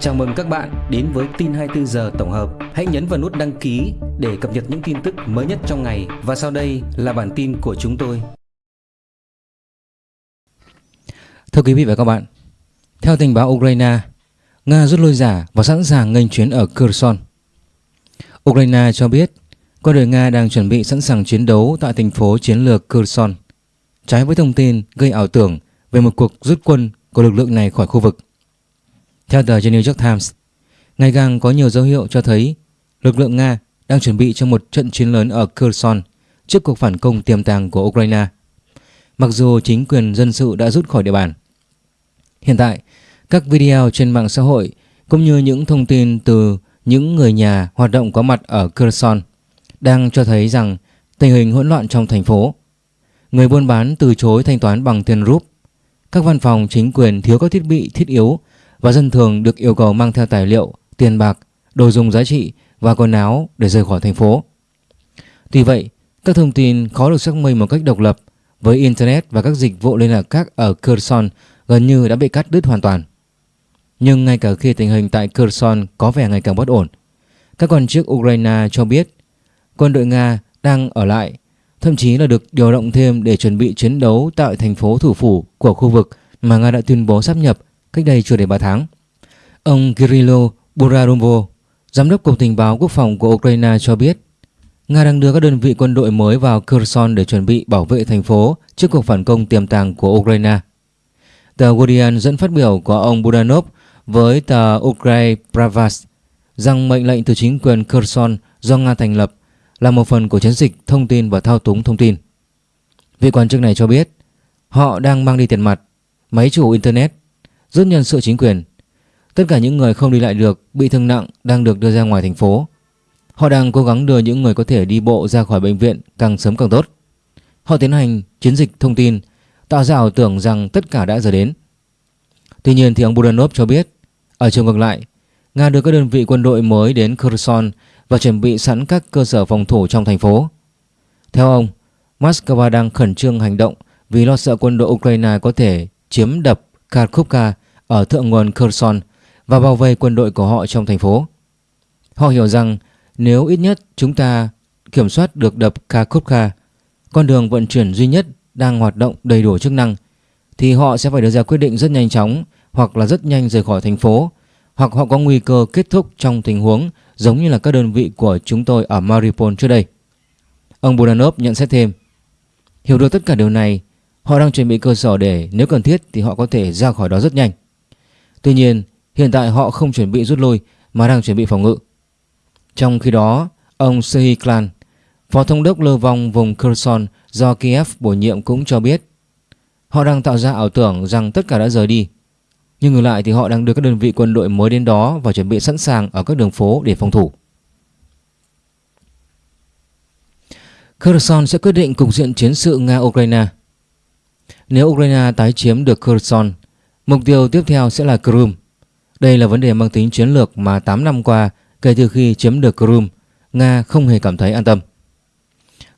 Chào mừng các bạn đến với tin 24 giờ tổng hợp. Hãy nhấn vào nút đăng ký để cập nhật những tin tức mới nhất trong ngày và sau đây là bản tin của chúng tôi. Thưa quý vị và các bạn, theo tình báo Ukraine, Nga rút lui giả và sẵn sàng nghênh chuyến ở Kherson. Ukraine cho biết quân đội Nga đang chuẩn bị sẵn sàng chiến đấu tại thành phố chiến lược Kherson, trái với thông tin gây ảo tưởng về một cuộc rút quân của lực lượng này khỏi khu vực. Theo tờ The New York Times, ngày càng có nhiều dấu hiệu cho thấy lực lượng Nga đang chuẩn bị cho một trận chiến lớn ở Kherson trước cuộc phản công tiềm tàng của Ukraine. Mặc dù chính quyền dân sự đã rút khỏi địa bàn. Hiện tại, các video trên mạng xã hội cũng như những thông tin từ những người nhà hoạt động có mặt ở Kherson đang cho thấy rằng tình hình hỗn loạn trong thành phố. Người buôn bán từ chối thanh toán bằng tiền rúp. Các văn phòng chính quyền thiếu các thiết bị thiết yếu và dân thường được yêu cầu mang theo tài liệu, tiền bạc, đồ dùng giá trị và quần áo để rời khỏi thành phố. Tuy vậy, các thông tin khó được xác minh một cách độc lập với Internet và các dịch vụ liên lạc khác ở Kherson gần như đã bị cắt đứt hoàn toàn. Nhưng ngay cả khi tình hình tại Kherson có vẻ ngày càng bất ổn, các quan chức Ukraine cho biết quân đội Nga đang ở lại, thậm chí là được điều động thêm để chuẩn bị chiến đấu tại thành phố thủ phủ của khu vực mà Nga đã tuyên bố sắp nhập cách đây chưa đầy 3 tháng. Ông Kirilo Burarumo, giám đốc Cục Tình báo Quốc phòng của Ukraine cho biết Nga đang đưa các đơn vị quân đội mới vào Kherson để chuẩn bị bảo vệ thành phố trước cuộc phản công tiềm tàng của Ukraine. Tờ Guardian dẫn phát biểu của ông Budanov với tờ Ukraine Pravas rằng mệnh lệnh từ chính quyền Kherson do Nga thành lập là một phần của chiến dịch thông tin và thao túng thông tin. Vị quan chức này cho biết họ đang mang đi tiền mặt, máy chủ Internet, rút nhân sự chính quyền. Tất cả những người không đi lại được, bị thương nặng đang được đưa ra ngoài thành phố. Họ đang cố gắng đưa những người có thể đi bộ ra khỏi bệnh viện càng sớm càng tốt. Họ tiến hành chiến dịch thông tin, tạo ra ảo tưởng rằng tất cả đã giờ đến. Tuy nhiên thì ông Budanov cho biết, ở chiều ngược lại, Nga đưa các đơn vị quân đội mới đến Kherson và chuẩn bị sẵn các cơ sở phòng thủ trong thành phố. Theo ông, Moscow đang khẩn trương hành động vì lo sợ quân đội Ukraine có thể chiếm đập Kharkovka ở thượng nguồn Kherson và bao vây quân đội của họ trong thành phố. Họ hiểu rằng nếu ít nhất chúng ta kiểm soát được đập Kakhovka, con đường vận chuyển duy nhất đang hoạt động đầy đủ chức năng, thì họ sẽ phải đưa ra quyết định rất nhanh chóng hoặc là rất nhanh rời khỏi thành phố, hoặc họ có nguy cơ kết thúc trong tình huống giống như là các đơn vị của chúng tôi ở Mariupol trước đây. Ông Budanov nhận xét thêm, hiểu được tất cả điều này, họ đang chuẩn bị cơ sở để nếu cần thiết thì họ có thể ra khỏi đó rất nhanh. Tuy nhiên, hiện tại họ không chuẩn bị rút lui mà đang chuẩn bị phòng ngự. Trong khi đó, ông Sehi Klan, phó thống đốc lưu vong vùng Kherson do Kiev bổ nhiệm cũng cho biết họ đang tạo ra ảo tưởng rằng tất cả đã rời đi. Nhưng ngược lại thì họ đang đưa các đơn vị quân đội mới đến đó và chuẩn bị sẵn sàng ở các đường phố để phòng thủ. Kherson sẽ quyết định cục diện chiến sự Nga-Ukraine. Nếu Ukraine tái chiếm được Kherson, mục tiêu tiếp theo sẽ là Crimea. Đây là vấn đề mang tính chiến lược mà 8 năm qua kể từ khi chiếm được Crimea, Nga không hề cảm thấy an tâm.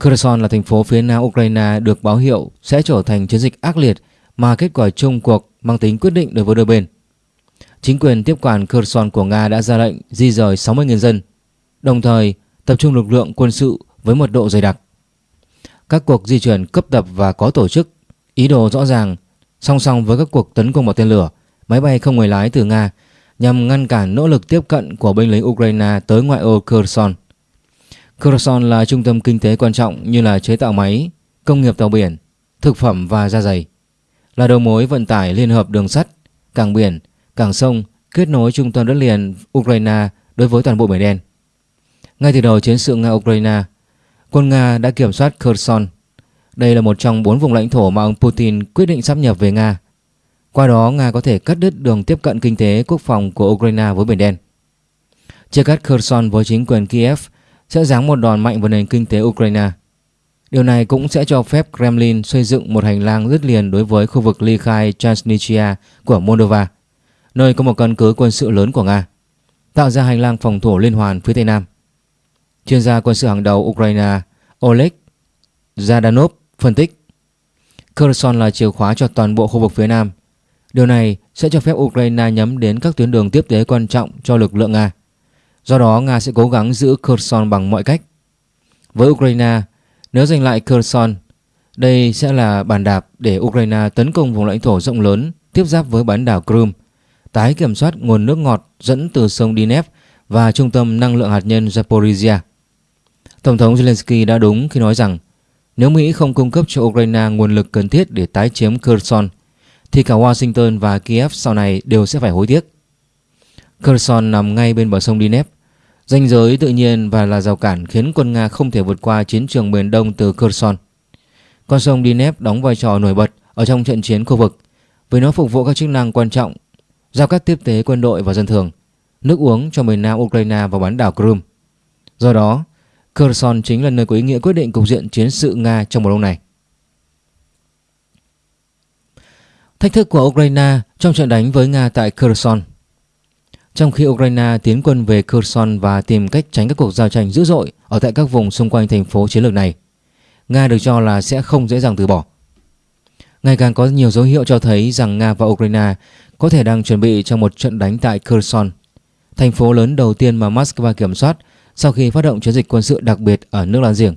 Kherson là thành phố phía nam Ukraine được báo hiệu sẽ trở thành chiến dịch ác liệt mà kết quả chung cuộc mang tính quyết định đối với đôi bên. Chính quyền tiếp quản Kherson của Nga đã ra lệnh di rời 60.000 dân, đồng thời tập trung lực lượng quân sự với mật độ dày đặc. Các cuộc di chuyển cấp tập và có tổ chức, ý đồ rõ ràng, song song với các cuộc tấn công bằng tên lửa, máy bay không người lái từ Nga nhằm ngăn cản nỗ lực tiếp cận của binh lính Ukraine tới ngoại ô Kherson. Kherson là trung tâm kinh tế quan trọng như là chế tạo máy, công nghiệp tàu biển, thực phẩm và da dày. Là đầu mối vận tải liên hợp đường sắt, cảng biển, cảng sông kết nối trung tâm đất liền Ukraine đối với toàn bộ Biển Đen. Ngay từ đầu chiến sự Nga-Ukraine, quân Nga đã kiểm soát Kherson. Đây là một trong bốn vùng lãnh thổ mà ông Putin quyết định sắp nhập về Nga. Qua đó, Nga có thể cắt đứt đường tiếp cận kinh tế quốc phòng của Ukraine với Biển Đen. Chia cắt Kherson với chính quyền Kiev sẽ giáng một đòn mạnh vào nền kinh tế Ukraine. Điều này cũng sẽ cho phép Kremlin xây dựng một hành lang dứt liền đối với khu vực ly khai Transnistria của Moldova, nơi có một căn cứ quân sự lớn của Nga, tạo ra hành lang phòng thủ liên hoàn phía Tây Nam. Chuyên gia quân sự hàng đầu Ukraine Oleg Zadanov phân tích Kherson là chìa khóa cho toàn bộ khu vực phía Nam Điều này sẽ cho phép Ukraine nhắm đến các tuyến đường tiếp tế quan trọng cho lực lượng Nga. Do đó, Nga sẽ cố gắng giữ Kherson bằng mọi cách. Với Ukraine, nếu giành lại Kherson, đây sẽ là bàn đạp để Ukraine tấn công vùng lãnh thổ rộng lớn tiếp giáp với bán đảo Crimea, tái kiểm soát nguồn nước ngọt dẫn từ sông Dnep và trung tâm năng lượng hạt nhân Zaporizhia. Tổng thống Zelensky đã đúng khi nói rằng nếu Mỹ không cung cấp cho Ukraine nguồn lực cần thiết để tái chiếm Kherson, thì cả Washington và Kiev sau này đều sẽ phải hối tiếc. Kherson nằm ngay bên bờ sông Dnep, ranh giới tự nhiên và là rào cản khiến quân Nga không thể vượt qua chiến trường miền đông từ Kherson. Con sông Dnep đóng vai trò nổi bật ở trong trận chiến khu vực vì nó phục vụ các chức năng quan trọng, giao cắt tiếp tế quân đội và dân thường, nước uống cho miền nam Ukraine và bán đảo Crimea. Do đó, Kherson chính là nơi có ý nghĩa quyết định cục diện chiến sự Nga trong mùa đông này. Thách thức của Ukraine trong trận đánh với Nga tại Kherson Trong khi Ukraine tiến quân về Kherson và tìm cách tránh các cuộc giao tranh dữ dội ở tại các vùng xung quanh thành phố chiến lược này, Nga được cho là sẽ không dễ dàng từ bỏ. Ngày càng có nhiều dấu hiệu cho thấy rằng Nga và Ukraine có thể đang chuẩn bị cho một trận đánh tại Kherson, thành phố lớn đầu tiên mà Moscow kiểm soát sau khi phát động chiến dịch quân sự đặc biệt ở nước láng giềng.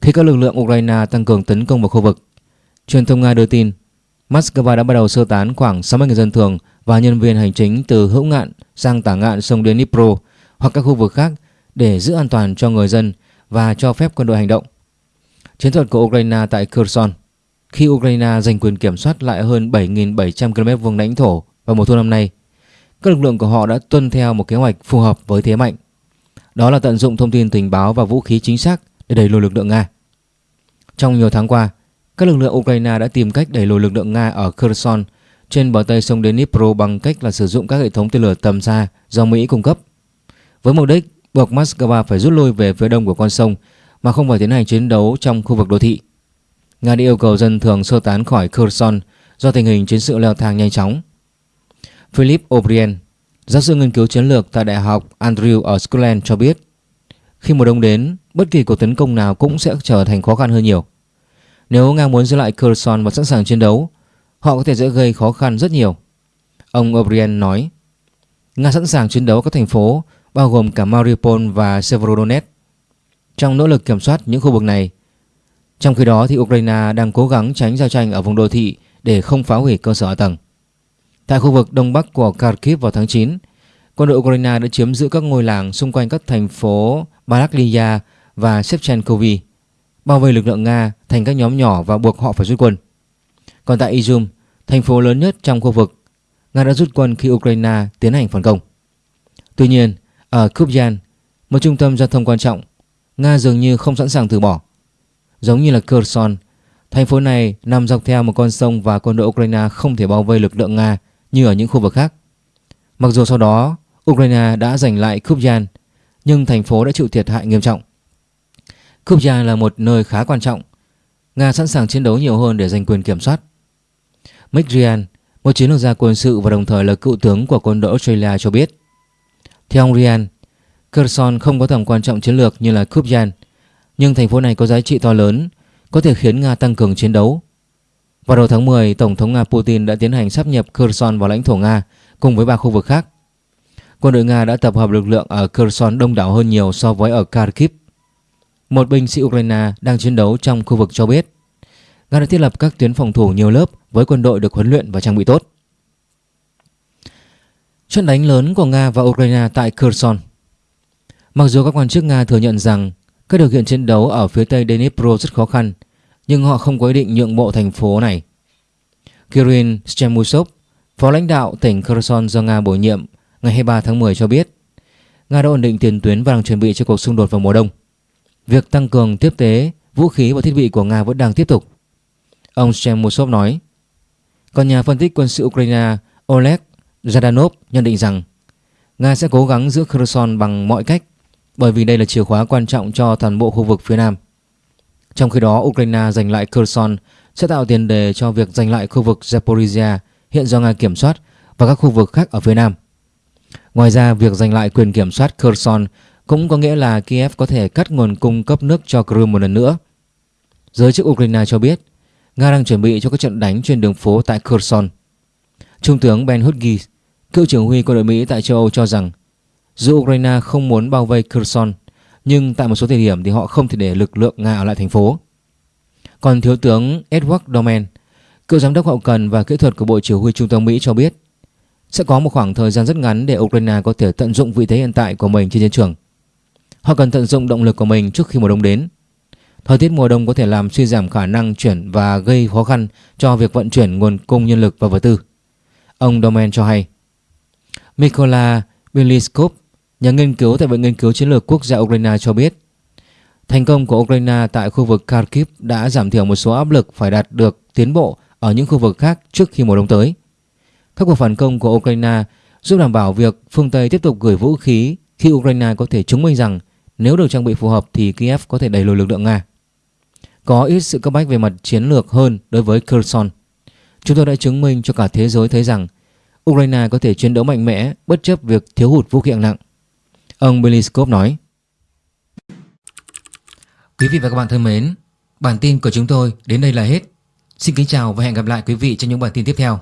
Khi các lực lượng Ukraine tăng cường tấn công vào khu vực, truyền thông Nga đưa tin Moscow đã bắt đầu sơ tán khoảng 60 người dân thường và nhân viên hành chính từ hữu ngạn sang tả ngạn sông Dnipro hoặc các khu vực khác để giữ an toàn cho người dân và cho phép quân đội hành động. Chiến thuật của Ukraine tại Kherson khi Ukraine giành quyền kiểm soát lại hơn 7.700 km vuông lãnh thổ vào mùa thu năm nay, các lực lượng của họ đã tuân theo một kế hoạch phù hợp với thế mạnh. Đó là tận dụng thông tin tình báo và vũ khí chính xác để đẩy lùi lực lượng Nga. Trong nhiều tháng qua, các lực lượng Ukraine đã tìm cách đẩy lùi lực lượng Nga ở Kherson trên bờ tây sông Dnipro bằng cách là sử dụng các hệ thống tên lửa tầm xa do Mỹ cung cấp. Với mục đích buộc Moscow phải rút lui về phía đông của con sông mà không phải tiến hành chiến đấu trong khu vực đô thị. Nga đã yêu cầu dân thường sơ tán khỏi Kherson do tình hình chiến sự leo thang nhanh chóng. Philip O'Brien, giáo sư nghiên cứu chiến lược tại Đại học Andrew ở Scotland cho biết, khi mùa đông đến, bất kỳ cuộc tấn công nào cũng sẽ trở thành khó khăn hơn nhiều. Nếu Nga muốn giữ lại Kherson và sẵn sàng chiến đấu, họ có thể dễ gây khó khăn rất nhiều. Ông O'Brien nói, Nga sẵn sàng chiến đấu các thành phố bao gồm cả Mariupol và Severodonetsk. Trong nỗ lực kiểm soát những khu vực này, trong khi đó thì Ukraine đang cố gắng tránh giao tranh ở vùng đô thị để không phá hủy cơ sở hạ tầng. Tại khu vực đông bắc của Kharkiv vào tháng 9, quân đội Ukraine đã chiếm giữ các ngôi làng xung quanh các thành phố Balaklia và Shevchenkovy, bao vây lực lượng Nga thành các nhóm nhỏ và buộc họ phải rút quân. Còn tại Izum, thành phố lớn nhất trong khu vực, Nga đã rút quân khi Ukraine tiến hành phản công. Tuy nhiên, ở Kupyan, một trung tâm giao thông quan trọng, Nga dường như không sẵn sàng từ bỏ. Giống như là Kherson, thành phố này nằm dọc theo một con sông và quân đội Ukraine không thể bao vây lực lượng Nga như ở những khu vực khác. Mặc dù sau đó Ukraine đã giành lại Kupyan, nhưng thành phố đã chịu thiệt hại nghiêm trọng. Kupyan là một nơi khá quan trọng. Nga sẵn sàng chiến đấu nhiều hơn để giành quyền kiểm soát. Mick Ryan, một chiến lược gia quân sự và đồng thời là cựu tướng của quân đội Australia cho biết. Theo ông Ryan, Kherson không có tầm quan trọng chiến lược như là Kupyan, nhưng thành phố này có giá trị to lớn, có thể khiến Nga tăng cường chiến đấu. Vào đầu tháng 10, Tổng thống Nga Putin đã tiến hành sắp nhập Kherson vào lãnh thổ Nga cùng với ba khu vực khác. Quân đội Nga đã tập hợp lực lượng ở Kherson đông đảo hơn nhiều so với ở Kharkiv. Một binh sĩ Ukraine đang chiến đấu trong khu vực cho biết Nga đã thiết lập các tuyến phòng thủ nhiều lớp với quân đội được huấn luyện và trang bị tốt. Trận đánh lớn của Nga và Ukraine tại Kherson Mặc dù các quan chức Nga thừa nhận rằng các điều kiện chiến đấu ở phía tây Dnipro rất khó khăn, nhưng họ không có ý định nhượng bộ thành phố này. Kirill Chemusov, phó lãnh đạo tỉnh Kherson do Nga bổ nhiệm ngày 23 tháng 10 cho biết Nga đã ổn định tiền tuyến và đang chuẩn bị cho cuộc xung đột vào mùa đông. Việc tăng cường tiếp tế, vũ khí và thiết bị của Nga vẫn đang tiếp tục. Ông Chemusov nói. Còn nhà phân tích quân sự Ukraine Oleg Zadanov nhận định rằng Nga sẽ cố gắng giữ Kherson bằng mọi cách bởi vì đây là chìa khóa quan trọng cho toàn bộ khu vực phía Nam. Trong khi đó, Ukraine giành lại Kherson sẽ tạo tiền đề cho việc giành lại khu vực Zaporizhia hiện do Nga kiểm soát và các khu vực khác ở phía Nam. Ngoài ra, việc giành lại quyền kiểm soát Kherson cũng có nghĩa là Kiev có thể cắt nguồn cung cấp nước cho Crimea một lần nữa. Giới chức Ukraine cho biết Nga đang chuẩn bị cho các trận đánh trên đường phố tại Kherson. Trung tướng Ben Hughes, cựu trưởng huy quân đội Mỹ tại châu Âu cho rằng dù Ukraine không muốn bao vây Kherson, nhưng tại một số thời điểm thì họ không thể để lực lượng Nga ở lại thành phố. Còn Thiếu tướng Edward Domen, cựu giám đốc hậu cần và kỹ thuật của Bộ Chỉ huy Trung tâm Mỹ cho biết sẽ có một khoảng thời gian rất ngắn để Ukraine có thể tận dụng vị thế hiện tại của mình trên chiến trường. Họ cần tận dụng động lực của mình trước khi mùa đông đến. Thời tiết mùa đông có thể làm suy giảm khả năng chuyển và gây khó khăn cho việc vận chuyển nguồn cung nhân lực và vật tư. Ông Domen cho hay. Mikola Beliskov, nhà nghiên cứu tại Viện Nghiên cứu Chiến lược Quốc gia Ukraine cho biết, thành công của Ukraine tại khu vực Kharkiv đã giảm thiểu một số áp lực phải đạt được tiến bộ ở những khu vực khác trước khi mùa đông tới. Các cuộc phản công của Ukraine giúp đảm bảo việc phương Tây tiếp tục gửi vũ khí khi Ukraine có thể chứng minh rằng nếu được trang bị phù hợp thì Kiev có thể đẩy lùi lực lượng Nga. Có ít sự cấp bách về mặt chiến lược hơn đối với Kherson. Chúng tôi đã chứng minh cho cả thế giới thấy rằng Ukraine có thể chiến đấu mạnh mẽ bất chấp việc thiếu hụt vũ khí hạng nặng. Ông Beliskov nói. Quý vị và các bạn thân mến, bản tin của chúng tôi đến đây là hết. Xin kính chào và hẹn gặp lại quý vị trong những bản tin tiếp theo.